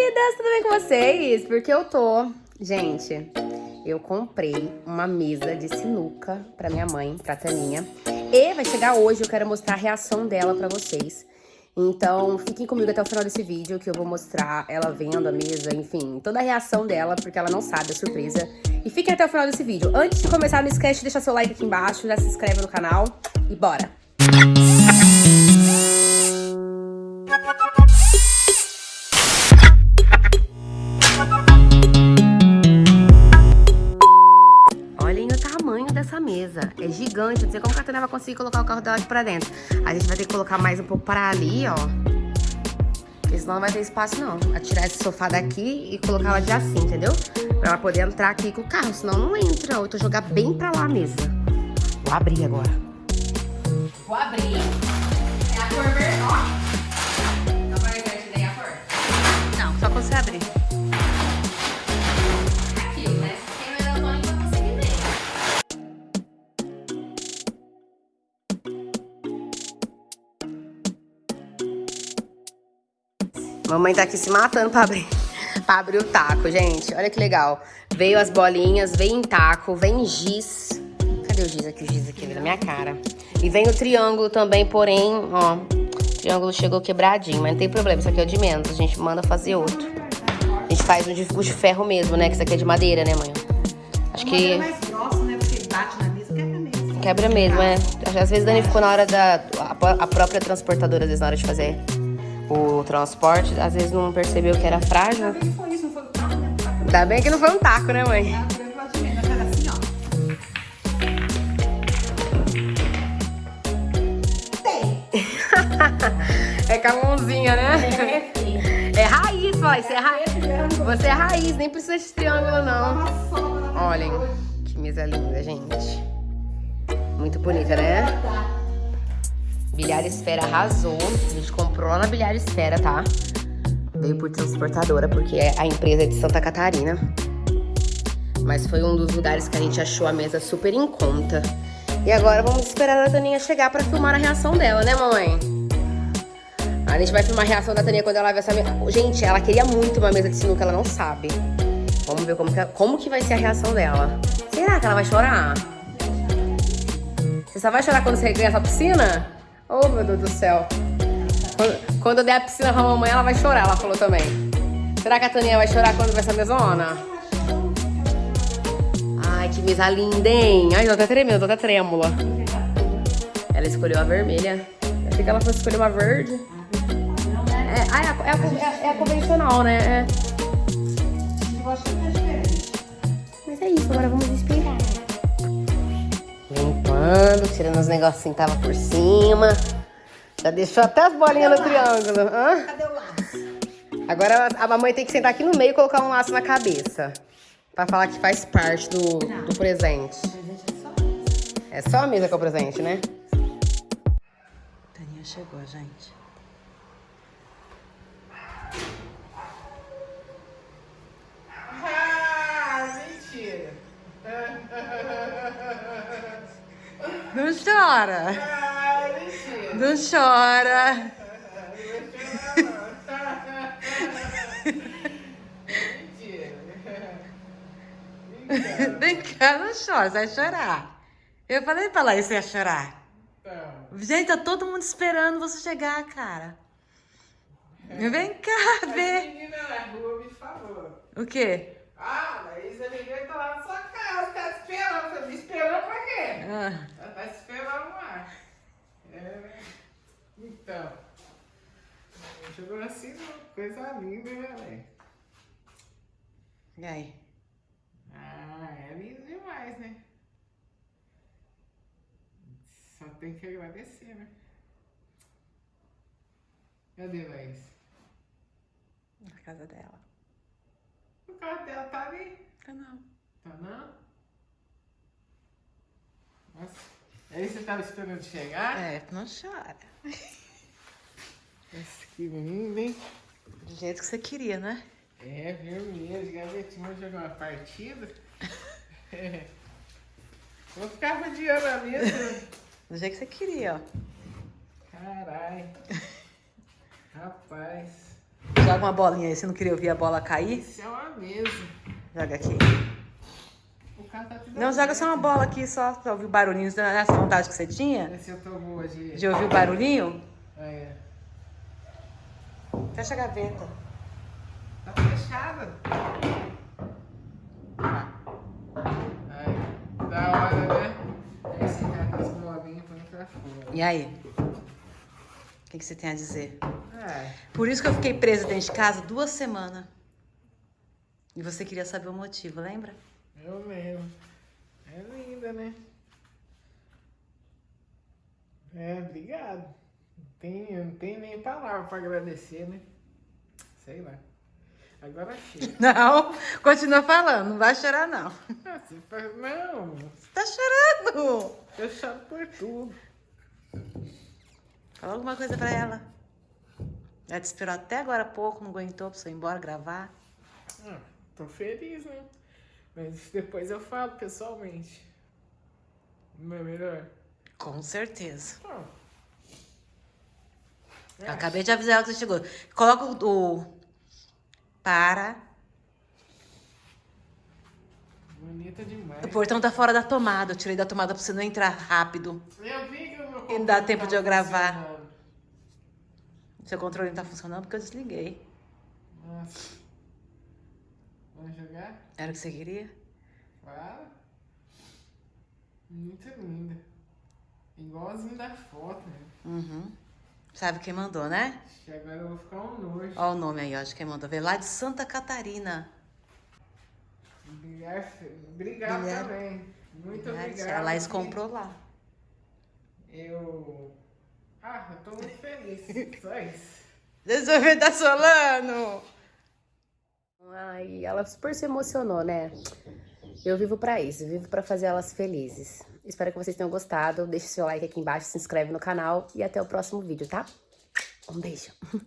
vidas, tudo bem com vocês? Porque eu tô... Gente, eu comprei uma mesa de sinuca pra minha mãe, pra Taninha. E vai chegar hoje, eu quero mostrar a reação dela pra vocês. Então, fiquem comigo até o final desse vídeo, que eu vou mostrar ela vendo a mesa, enfim, toda a reação dela, porque ela não sabe, é surpresa. E fiquem até o final desse vídeo. Antes de começar, não esquece de deixar seu like aqui embaixo, já se inscreve no canal e bora! Gigante. Não sei como a Catana vai conseguir colocar o carro dela aqui pra dentro. A gente vai ter que colocar mais um pouco para ali, ó. Porque senão não vai ter espaço, não. A tirar esse sofá daqui e colocar ela de assim, entendeu? Pra ela poder entrar aqui com o carro. Senão não entra. Ou então jogar bem pra lá a mesa. Vou abrir agora. Vou abrir. Mamãe tá aqui se matando pra abrir, pra abrir o taco, gente. Olha que legal. Veio as bolinhas, vem em taco, vem giz. Cadê o giz aqui? O giz aqui na minha cara. E vem o triângulo também, porém, ó. O triângulo chegou quebradinho, mas não tem problema. Isso aqui é o de menos. A gente manda fazer outro. A gente faz um de, o de ferro mesmo, né? Que isso aqui é de madeira, né, mãe? Acho que... É mais grossa, né? Porque bate na mesa, quebra mesmo. Quebra mesmo, é. Às vezes danificou na hora da. A, a própria transportadora, às vezes, na hora de fazer o transporte, às vezes não percebeu que era frágil. Ainda bem que foi isso, não foi o taco, né? Ainda bem que não foi um taco, né, mãe? assim. É com a mãozinha, né? É raiz, vai. Você é raiz. Você é raiz, nem precisa de triângulo, não. Olhem, que mesa linda, gente. Muito bonita, né? Bilhar Esfera arrasou. A gente comprou lá na Bilhar Esfera, tá? Veio por transportadora, porque a empresa é de Santa Catarina. Mas foi um dos lugares que a gente achou a mesa super em conta. E agora vamos esperar a Daninha chegar pra filmar a reação dela, né, mamãe? A gente vai filmar a reação da Tânia quando ela ver essa mesa. Gente, ela queria muito uma mesa de sinuca, ela não sabe. Vamos ver como que, como que vai ser a reação dela. Será que ela vai chorar? Você só vai chorar quando você ganhar essa piscina? Oh, meu Deus do céu. Quando, quando eu der a piscina pra mamãe, ela vai chorar, ela falou também. Será que a Taninha vai chorar quando ver essa mesona? Ai, que mesa linda, hein? Ai, tô até tremendo, tô até trêmula. Ela escolheu a vermelha. Eu achei que ela fosse escolher uma verde. É, ah, é, a, é, a, é a convencional, né? É. Eu acho que é diferente. Mas é isso, agora vamos esperar. Limpando, tirando os negocinhos que tava por cima. Já deixou até as bolinhas no triângulo. Hã? Cadê o laço? Agora a mamãe tem que sentar aqui no meio e colocar um laço na cabeça. Pra falar que faz parte do, do presente. Presente é. É só a mesa que é o presente, né? Taninha chegou, gente. Não chora. Não chora. Vem cá, não chora, você vai chorar. Eu falei pra lá, você ia chorar. Gente, tá todo mundo esperando você chegar, cara. Vem cá, a ver. menina na rua me falou. O quê? Ah, Laísa ninguém tá lá na sua casa, tá esperando. Eu falei, esperando pra quê? Ah, Ela tá te esperando lá. É, né? Então. Chegou assim, coisa linda, né, e aí? Ah, é lindo demais, né? Só tem que agradecer, né? Cadê Laís? Na casa dela. O carro dela tá ali. Ah, não. Tá não? Nossa. Aí você tava esperando chegar? É, não chora. Nossa, que lindo, hein? Do jeito que você queria, né? É, vermelho, gavetinho, vamos jogar uma partida. É. Vou ficar rodeando a mesa. Do jeito que você queria, ó. Caralho. Rapaz. Joga uma bolinha aí. Você não queria ouvir a bola cair? Isso é uma mesa. Joga aqui. O cara tá tudo Não, joga só uma bola aqui, só pra ouvir o barulhinho. Nessa vontade que você tinha? Vê se eu tô boa de... De ouvir o barulhinho? É. Fecha a gaveta. Tá fechada. Aí, da hora, né? Aí você tá com as bolinhas põe pra fora. E aí? O que, que você tem a dizer? É. Por isso que eu fiquei presa dentro de casa duas semanas. E você queria saber o motivo, lembra? Eu mesmo. É linda, né? É, obrigado. Não tem, não tem nem palavra pra agradecer, né? Sei lá. Agora chega. Não, continua falando, não vai chorar não. Ah. Não, Você tá chorando. eu choro por tudo. Fala alguma coisa pra ela. Ela te esperou até agora há pouco, não aguentou pra você ir embora gravar. Ah, tô feliz, né? Mas depois eu falo pessoalmente. Não é melhor? Com certeza. Não. Eu acabei de avisar ela que você chegou. Coloca o... Para. Bonita demais. O portão tá fora da tomada. Eu tirei da tomada pra você não entrar rápido. Eu vi que o meu E não dá tempo de eu tava gravar. Seu controle não tá funcionando porque eu desliguei. Nossa. Vamos jogar? Era o que você queria? Claro. Muito linda. Igualzinho da foto, né? Uhum. Sabe quem mandou, né? Acho que agora eu vou ficar um nojo. Olha o nome aí, ó, de quem mandou. Veio lá de Santa Catarina. Obrigado, obrigado também. Muito Verdade, obrigado. A Laís comprou lá. Eu. Ah, eu tô muito feliz. Só isso. Resolver da Solano! Ai, ela super se emocionou, né? Eu vivo pra isso, vivo pra fazer elas felizes. Espero que vocês tenham gostado. Deixe seu like aqui embaixo, se inscreve no canal e até o próximo vídeo, tá? Um beijo.